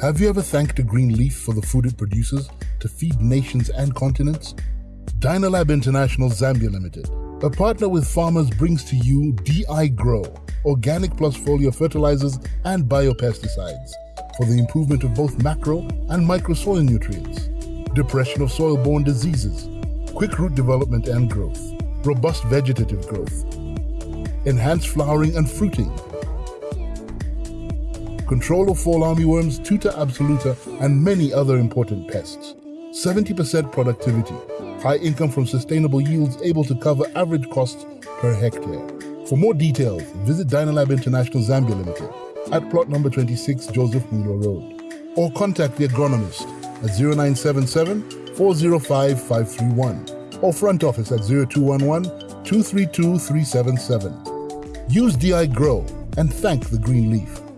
Have you ever thanked a green leaf for the food it produces to feed nations and continents? Dynalab International Zambia Limited, a partner with farmers, brings to you DI Grow, organic plus foliar fertilizers and biopesticides for the improvement of both macro and micro soil nutrients, depression of soil-borne diseases, quick root development and growth, robust vegetative growth, enhanced flowering and fruiting, control of fall armyworms, tuta absoluta, and many other important pests. 70% productivity, high income from sustainable yields able to cover average costs per hectare. For more details, visit Dynalab International Zambia Limited at plot number 26 Joseph Mulo Road or contact the agronomist at 0977 405 531 or front office at 0211 232 377. Use DI Grow and thank the green leaf.